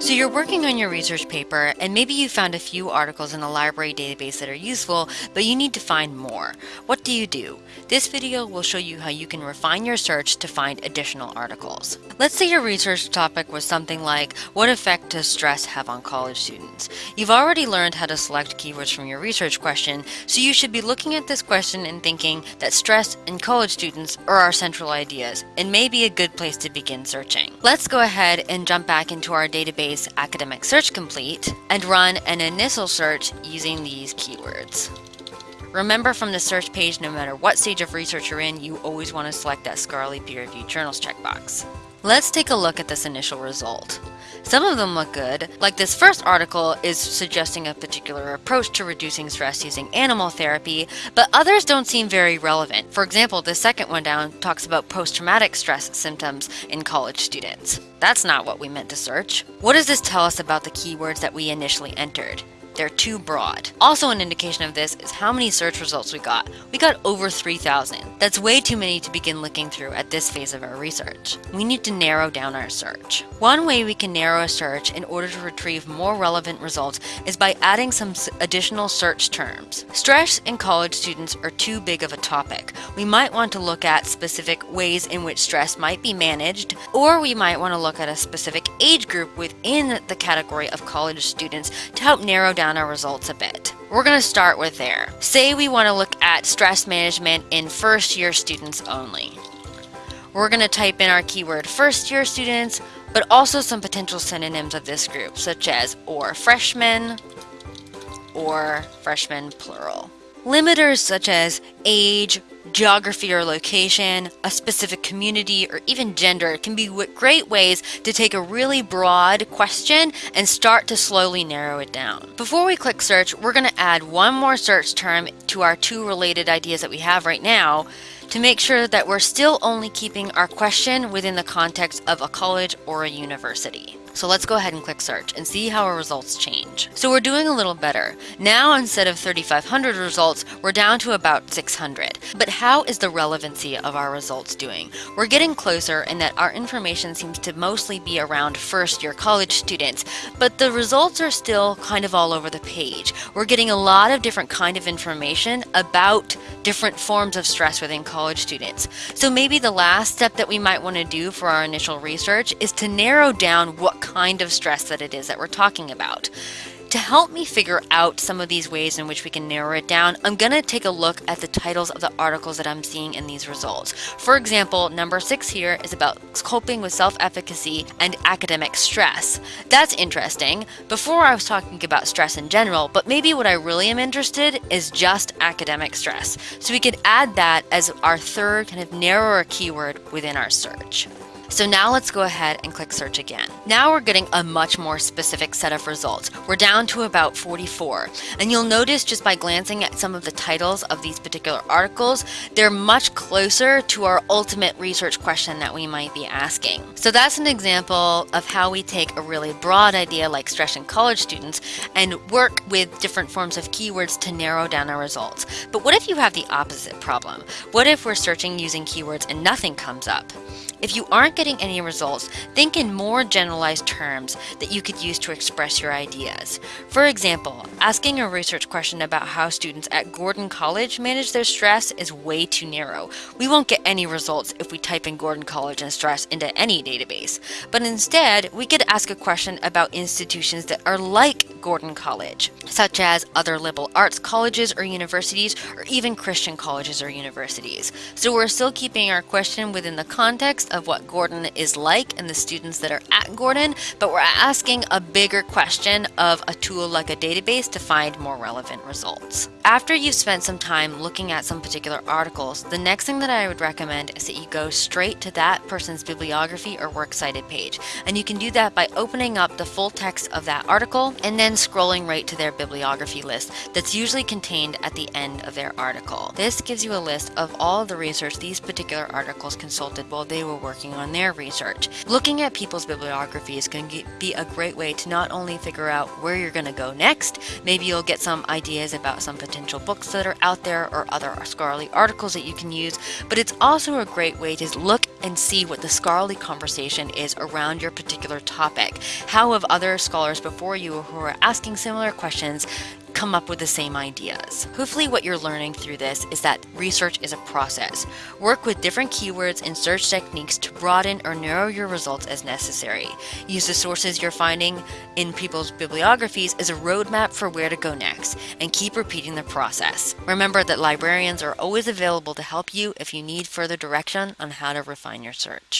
So you're working on your research paper and maybe you found a few articles in the library database that are useful, but you need to find more. What do you do? This video will show you how you can refine your search to find additional articles. Let's say your research topic was something like, what effect does stress have on college students? You've already learned how to select keywords from your research question, so you should be looking at this question and thinking that stress and college students are our central ideas and may be a good place to begin searching. Let's go ahead and jump back into our database Academic Search Complete and run an initial search using these keywords. Remember from the search page, no matter what stage of research you're in, you always want to select that scholarly peer-reviewed journals checkbox. Let's take a look at this initial result. Some of them look good, like this first article is suggesting a particular approach to reducing stress using animal therapy, but others don't seem very relevant. For example, the second one down talks about post-traumatic stress symptoms in college students. That's not what we meant to search. What does this tell us about the keywords that we initially entered? They're too broad. Also an indication of this is how many search results we got. We got over 3,000. That's way too many to begin looking through at this phase of our research. We need to narrow down our search. One way we can narrow a search in order to retrieve more relevant results is by adding some additional search terms. Stress in college students are too big of a topic. We might want to look at specific ways in which stress might be managed, or we might want to look at a specific age group within the category of college students to help narrow down down our results a bit. We're going to start with there. Say we want to look at stress management in first year students only. We're going to type in our keyword first year students, but also some potential synonyms of this group, such as or freshmen or freshmen plural. Limiters such as age, geography or location, a specific community, or even gender can be great ways to take a really broad question and start to slowly narrow it down. Before we click search, we're going to add one more search term to our two related ideas that we have right now to make sure that we're still only keeping our question within the context of a college or a university. So let's go ahead and click search and see how our results change. So we're doing a little better. Now instead of 3,500 results, we're down to about 600. But how is the relevancy of our results doing? We're getting closer in that our information seems to mostly be around first year college students, but the results are still kind of all over the page. We're getting a lot of different kind of information about different forms of stress within college students. So maybe the last step that we might want to do for our initial research is to narrow down what kind of stress that it is that we're talking about. To help me figure out some of these ways in which we can narrow it down, I'm going to take a look at the titles of the articles that I'm seeing in these results. For example, number six here is about coping with self-efficacy and academic stress. That's interesting. Before I was talking about stress in general, but maybe what I really am interested is just academic stress. So we could add that as our third kind of narrower keyword within our search. So now let's go ahead and click search again. Now we're getting a much more specific set of results. We're down to about 44. And you'll notice just by glancing at some of the titles of these particular articles, they're much closer to our ultimate research question that we might be asking. So that's an example of how we take a really broad idea like stress in college students and work with different forms of keywords to narrow down our results. But what if you have the opposite problem? What if we're searching using keywords and nothing comes up? If you aren't getting any results, think in more generalized terms that you could use to express your ideas. For example, asking a research question about how students at Gordon College manage their stress is way too narrow. We won't get any results if we type in Gordon College and stress into any database. But instead, we could ask a question about institutions that are like Gordon College, such as other liberal arts colleges or universities, or even Christian colleges or universities. So we're still keeping our question within the context of what Gordon is like and the students that are at Gordon, but we're asking a bigger question of a tool like a database to find more relevant results. After you've spent some time looking at some particular articles, the next thing that I would recommend is that you go straight to that person's bibliography or works cited page. And you can do that by opening up the full text of that article and then scrolling right to their bibliography list that's usually contained at the end of their article. This gives you a list of all the research these particular articles consulted while they were working on their research. Looking at people's bibliographies can be a great way to not only figure out where you're going to go next, maybe you'll get some ideas about some potential books that are out there or other scholarly articles that you can use, but it's also a great way to look and see what the scholarly conversation is around your particular topic. How have other scholars before you who are asking similar questions come up with the same ideas. Hopefully what you're learning through this is that research is a process. Work with different keywords and search techniques to broaden or narrow your results as necessary. Use the sources you're finding in people's bibliographies as a roadmap for where to go next, and keep repeating the process. Remember that librarians are always available to help you if you need further direction on how to refine your search.